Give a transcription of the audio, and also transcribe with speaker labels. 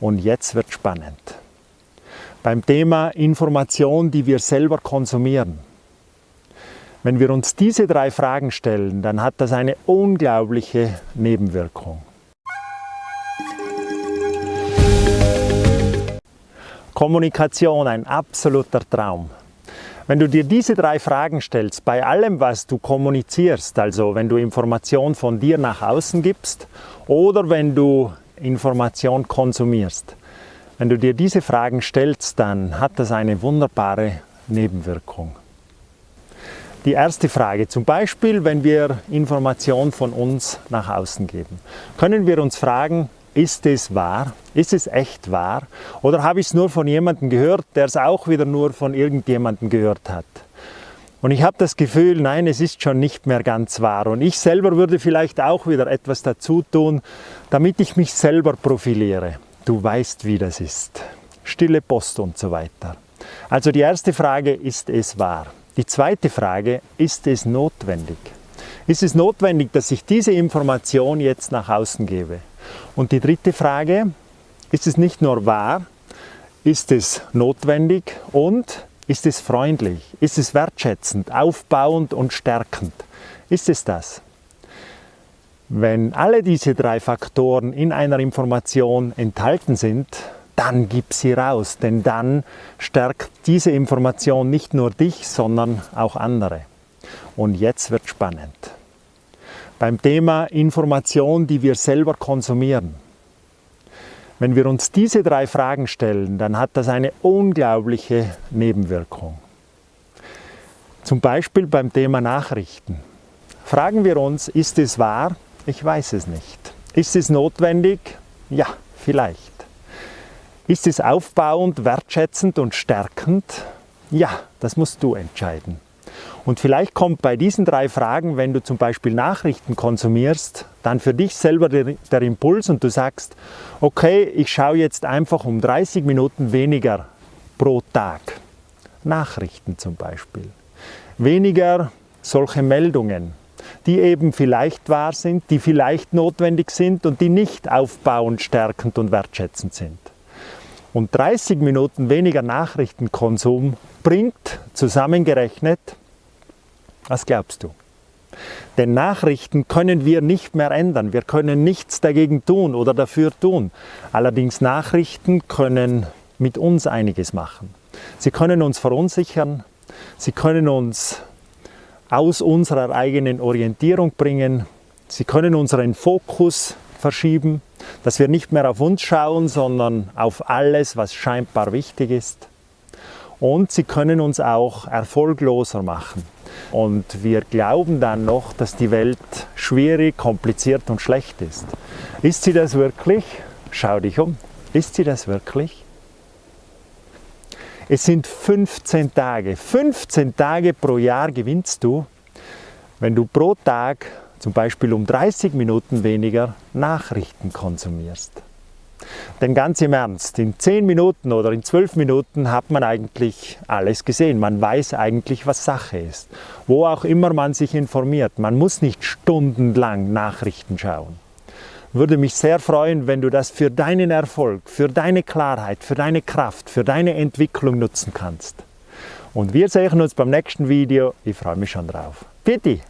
Speaker 1: Und jetzt wird spannend. Beim Thema Information, die wir selber konsumieren. Wenn wir uns diese drei Fragen stellen, dann hat das eine unglaubliche Nebenwirkung. Kommunikation, ein absoluter Traum. Wenn du dir diese drei Fragen stellst, bei allem, was du kommunizierst, also wenn du Information von dir nach außen gibst oder wenn du Information konsumierst, wenn du dir diese Fragen stellst, dann hat das eine wunderbare Nebenwirkung. Die erste Frage, zum Beispiel, wenn wir Information von uns nach außen geben, können wir uns fragen, ist es wahr? Ist es echt wahr? Oder habe ich es nur von jemandem gehört, der es auch wieder nur von irgendjemandem gehört hat? Und ich habe das Gefühl, nein, es ist schon nicht mehr ganz wahr. Und ich selber würde vielleicht auch wieder etwas dazu tun, damit ich mich selber profiliere. Du weißt, wie das ist. Stille Post und so weiter. Also die erste Frage, ist es wahr? Die zweite Frage, ist es notwendig? Ist es notwendig, dass ich diese Information jetzt nach außen gebe? Und die dritte Frage, ist es nicht nur wahr, ist es notwendig und ist es freundlich, ist es wertschätzend, aufbauend und stärkend? Ist es das? Wenn alle diese drei Faktoren in einer Information enthalten sind, dann gib sie raus, denn dann stärkt diese Information nicht nur dich, sondern auch andere. Und jetzt wird spannend. Beim Thema Information, die wir selber konsumieren. Wenn wir uns diese drei Fragen stellen, dann hat das eine unglaubliche Nebenwirkung. Zum Beispiel beim Thema Nachrichten. Fragen wir uns, ist es wahr? Ich weiß es nicht. Ist es notwendig? Ja, vielleicht. Ist es aufbauend, wertschätzend und stärkend? Ja, das musst du entscheiden. Und vielleicht kommt bei diesen drei Fragen, wenn du zum Beispiel Nachrichten konsumierst, dann für dich selber der, der Impuls und du sagst, okay, ich schaue jetzt einfach um 30 Minuten weniger pro Tag. Nachrichten zum Beispiel. Weniger solche Meldungen, die eben vielleicht wahr sind, die vielleicht notwendig sind und die nicht aufbauend, stärkend und wertschätzend sind. Und 30 Minuten weniger Nachrichtenkonsum bringt zusammengerechnet, was glaubst du? Denn Nachrichten können wir nicht mehr ändern. Wir können nichts dagegen tun oder dafür tun. Allerdings Nachrichten können mit uns einiges machen. Sie können uns verunsichern, sie können uns aus unserer eigenen Orientierung bringen, sie können unseren Fokus verschieben, dass wir nicht mehr auf uns schauen, sondern auf alles, was scheinbar wichtig ist. Und sie können uns auch erfolgloser machen. Und wir glauben dann noch, dass die Welt schwierig, kompliziert und schlecht ist. Ist sie das wirklich? Schau dich um. Ist sie das wirklich? Es sind 15 Tage. 15 Tage pro Jahr gewinnst du, wenn du pro Tag zum Beispiel um 30 Minuten weniger Nachrichten konsumierst. Denn ganz im Ernst, in 10 Minuten oder in 12 Minuten hat man eigentlich alles gesehen. Man weiß eigentlich, was Sache ist. Wo auch immer man sich informiert. Man muss nicht stundenlang Nachrichten schauen. Würde mich sehr freuen, wenn du das für deinen Erfolg, für deine Klarheit, für deine Kraft, für deine Entwicklung nutzen kannst. Und wir sehen uns beim nächsten Video. Ich freue mich schon drauf. Bitte!